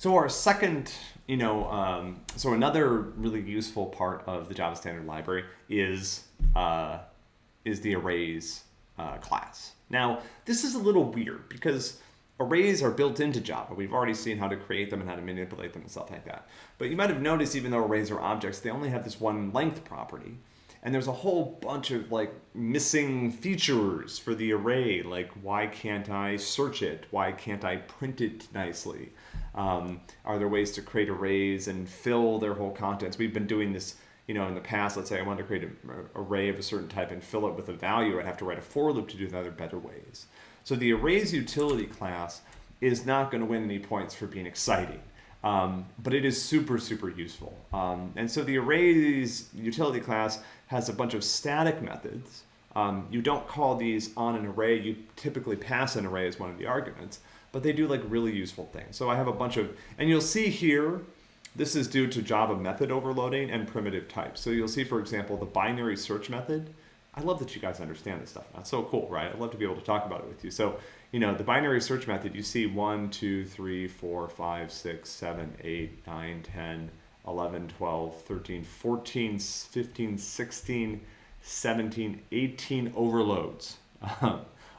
So our second, you know, um, so another really useful part of the Java Standard Library is uh, is the arrays uh, class. Now, this is a little weird because arrays are built into Java. We've already seen how to create them and how to manipulate them and stuff like that. But you might have noticed even though arrays are objects, they only have this one length property. And there's a whole bunch of like missing features for the array, like why can't I search it? Why can't I print it nicely? Um, are there ways to create arrays and fill their whole contents? We've been doing this, you know, in the past. Let's say I wanted to create an array of a certain type and fill it with a value. I'd have to write a for loop to do that. There are better ways. So the arrays utility class is not going to win any points for being exciting. Um, but it is super, super useful. Um, and so the arrays utility class has a bunch of static methods. Um, you don't call these on an array, you typically pass an array as one of the arguments, but they do like really useful things. So I have a bunch of, and you'll see here, this is due to Java method overloading and primitive types. So you'll see, for example, the binary search method. I love that you guys understand this stuff. That's so cool, right? I'd love to be able to talk about it with you. So you know, the binary search method, you see 1, 2, 3, 4, 5, 6, 7, 8, 9, 10, 11, 12, 13, 14, 15, 16, 17, 18 overloads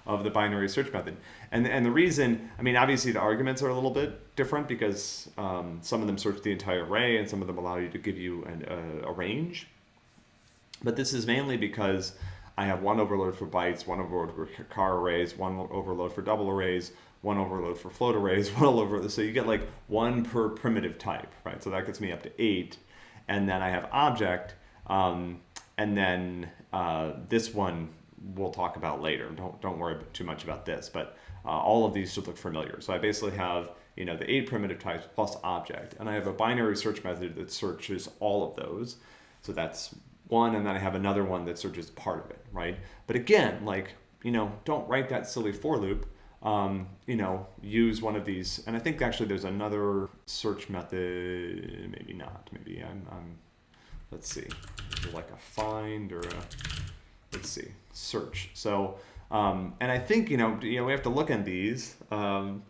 of the binary search method. And, and the reason, I mean, obviously the arguments are a little bit different because um, some of them search the entire array and some of them allow you to give you an, uh, a range. But this is mainly because I have one overload for bytes, one overload for char arrays, one overload for double arrays, one overload for float arrays, one overload. So you get like one per primitive type, right? So that gets me up to eight. And then I have object, um, and then uh, this one we'll talk about later. Don't, don't worry too much about this, but uh, all of these should look familiar. So I basically have you know, the eight primitive types plus object, and I have a binary search method that searches all of those. So that's one and then I have another one that just part of it, right? But again, like, you know, don't write that silly for loop. Um, you know, use one of these. And I think actually there's another search method, maybe not, maybe I'm, I'm let's see, like a find or a, let's see, search. So, um, and I think, you know, you know, we have to look at these um,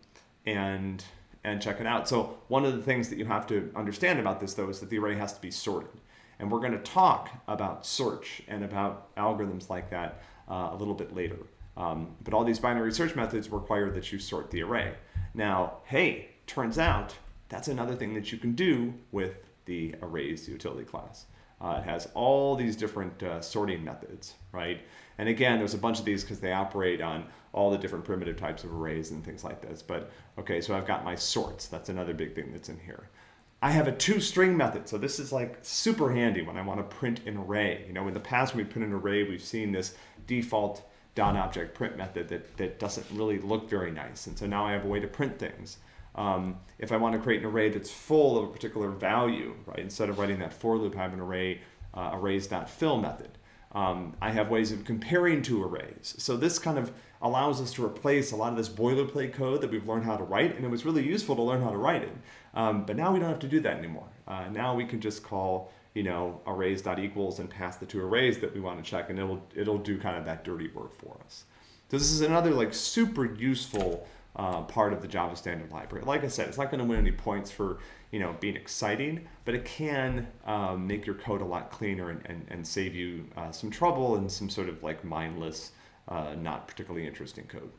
and, and check it out. So one of the things that you have to understand about this though is that the array has to be sorted. And we're going to talk about search and about algorithms like that uh, a little bit later. Um, but all these binary search methods require that you sort the array. Now, hey, turns out that's another thing that you can do with the arrays utility class. Uh, it has all these different uh, sorting methods, right? And again, there's a bunch of these because they operate on all the different primitive types of arrays and things like this. But okay, so I've got my sorts. That's another big thing that's in here. I have a toString method. So this is like super handy when I want to print an array. You know, in the past when we print an array, we've seen this default dot object print method that, that doesn't really look very nice. And so now I have a way to print things. Um, if I want to create an array that's full of a particular value, right, instead of writing that for loop, I have an array uh, arrays.fill method. Um, I have ways of comparing two arrays. So this kind of allows us to replace a lot of this boilerplate code that we've learned how to write, and it was really useful to learn how to write it. Um, but now we don't have to do that anymore. Uh, now we can just call you know arrays.equals and pass the two arrays that we want to check, and it'll it'll do kind of that dirty work for us. So this is another like super useful uh, part of the Java Standard Library. Like I said, it's not going to win any points for you know being exciting, but it can um, make your code a lot cleaner and, and, and save you uh, some trouble and some sort of like mindless, uh, not particularly interesting code.